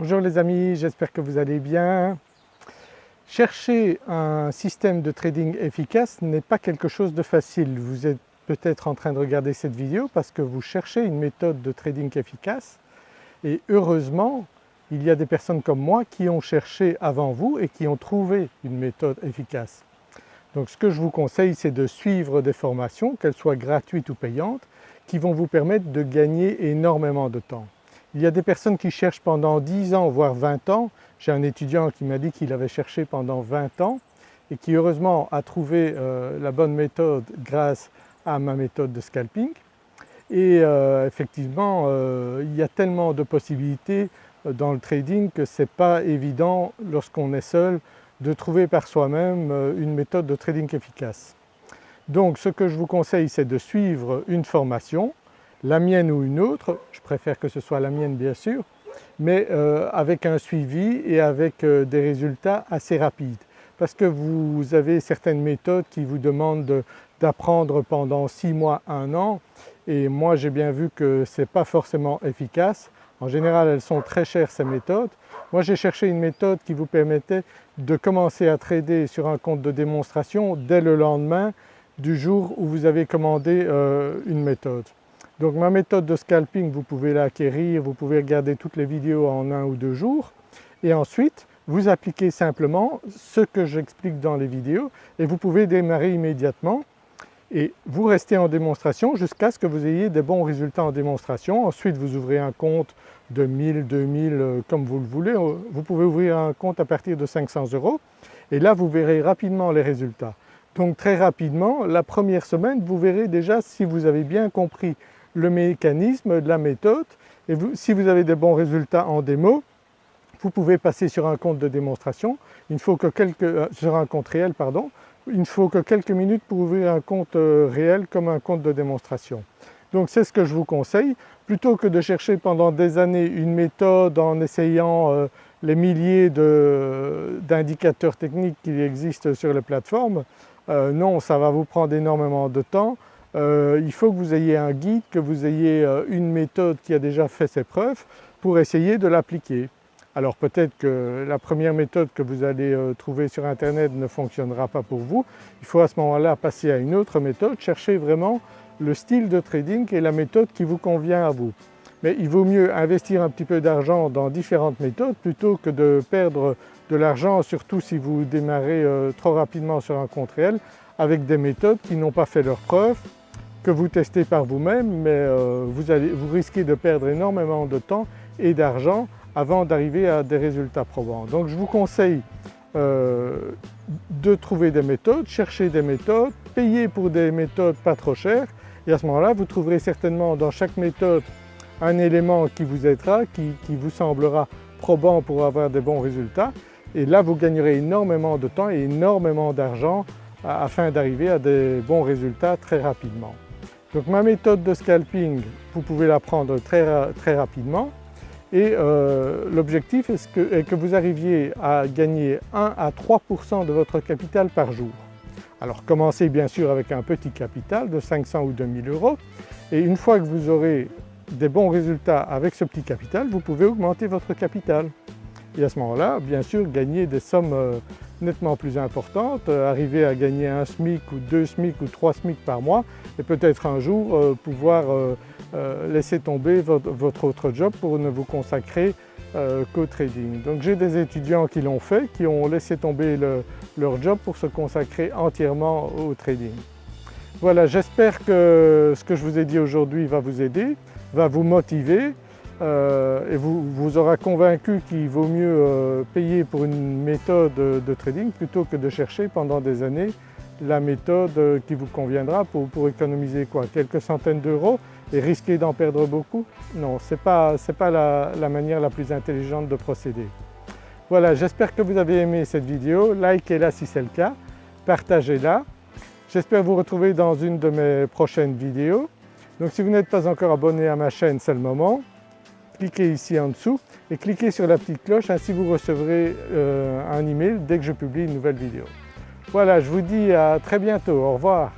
Bonjour les amis, j'espère que vous allez bien. Chercher un système de trading efficace n'est pas quelque chose de facile. Vous êtes peut-être en train de regarder cette vidéo parce que vous cherchez une méthode de trading efficace et heureusement il y a des personnes comme moi qui ont cherché avant vous et qui ont trouvé une méthode efficace. Donc ce que je vous conseille c'est de suivre des formations, qu'elles soient gratuites ou payantes, qui vont vous permettre de gagner énormément de temps. Il y a des personnes qui cherchent pendant 10 ans voire 20 ans. J'ai un étudiant qui m'a dit qu'il avait cherché pendant 20 ans et qui heureusement a trouvé euh, la bonne méthode grâce à ma méthode de scalping. Et euh, effectivement euh, il y a tellement de possibilités dans le trading que ce n'est pas évident lorsqu'on est seul de trouver par soi-même une méthode de trading efficace. Donc ce que je vous conseille c'est de suivre une formation la mienne ou une autre, je préfère que ce soit la mienne bien sûr, mais euh, avec un suivi et avec euh, des résultats assez rapides. Parce que vous avez certaines méthodes qui vous demandent d'apprendre pendant 6 mois, 1 an et moi j'ai bien vu que ce n'est pas forcément efficace. En général elles sont très chères ces méthodes. Moi j'ai cherché une méthode qui vous permettait de commencer à trader sur un compte de démonstration dès le lendemain du jour où vous avez commandé euh, une méthode. Donc ma méthode de scalping, vous pouvez l'acquérir, vous pouvez regarder toutes les vidéos en un ou deux jours et ensuite vous appliquez simplement ce que j'explique dans les vidéos et vous pouvez démarrer immédiatement et vous restez en démonstration jusqu'à ce que vous ayez des bons résultats en démonstration. Ensuite vous ouvrez un compte de 1000, 2000 euh, comme vous le voulez. Euh, vous pouvez ouvrir un compte à partir de 500 euros et là vous verrez rapidement les résultats. Donc très rapidement, la première semaine, vous verrez déjà si vous avez bien compris le mécanisme la méthode. Et si vous avez des bons résultats en démo, vous pouvez passer sur un compte de démonstration, il euh, ne faut que quelques minutes pour ouvrir un compte euh, réel comme un compte de démonstration. Donc c'est ce que je vous conseille, plutôt que de chercher pendant des années une méthode en essayant euh, les milliers d'indicateurs techniques qui existent sur les plateformes, non ça va vous prendre énormément de temps, euh, il faut que vous ayez un guide, que vous ayez euh, une méthode qui a déjà fait ses preuves pour essayer de l'appliquer. Alors peut-être que la première méthode que vous allez euh, trouver sur internet ne fonctionnera pas pour vous, il faut à ce moment-là passer à une autre méthode, chercher vraiment le style de trading et la méthode qui vous convient à vous. Mais il vaut mieux investir un petit peu d'argent dans différentes méthodes plutôt que de perdre de l'argent, surtout si vous démarrez trop rapidement sur un compte réel, avec des méthodes qui n'ont pas fait leurs preuves que vous testez par vous-même mais euh, vous, risquez de perdre énormément de temps et d'argent avant d'arriver à des résultats probants. Donc je vous conseille euh, de trouver des méthodes, chercher des méthodes, payer pour des méthodes pas trop chères et à ce moment-là vous trouverez certainement dans chaque méthode un élément qui vous aidera, qui vous semblera probant pour avoir des bons résultats et là vous gagnerez énormément de temps et énormément d'argent afin d'arriver à des bons résultats très rapidement. Donc ma méthode de scalping, vous pouvez l'apprendre très, très rapidement et euh, l'objectif est que, que, vous arriviez à gagner 1 à 3% de votre capital par jour. Alors commencez bien sûr avec un petit capital de 500 ou 2000 euros et une fois que vous aurez des bons résultats avec ce petit capital, vous pouvez augmenter votre capital. Et à ce moment-là, bien sûr, gagner des sommes euh, nettement plus importantes, euh, arriver à gagner un SMIC ou deux SMIC ou trois SMIC par mois et peut-être un jour euh, pouvoir laisser tomber votre, autre job pour ne vous consacrer qu'au trading. Donc j'ai des étudiants qui l'ont fait, qui ont laissé tomber leur job pour se consacrer entièrement au trading. Voilà, j'espère que ce que je vous ai dit aujourd'hui va vous aider, va vous motiver et vous, vous aura convaincu qu'il vaut mieux euh, payer pour une méthode de trading plutôt que de chercher pendant des années la méthode euh, qui vous conviendra pour, économiser quoi Quelques centaines d'euros et risquer d'en perdre beaucoup? Non, ce n'est pas, pas la, manière la plus intelligente de procéder. Voilà, j'espère que vous avez aimé cette vidéo, likez-la si c'est le cas, partagez-la. J'espère vous retrouver dans une de mes prochaines vidéos. Donc si vous n'êtes pas encore abonné à ma chaîne, c'est le moment cliquez ici en dessous et cliquez sur la petite cloche, ainsi vous recevrez euh, un email dès que je publie une nouvelle vidéo. Voilà, je vous dis à très bientôt, au revoir.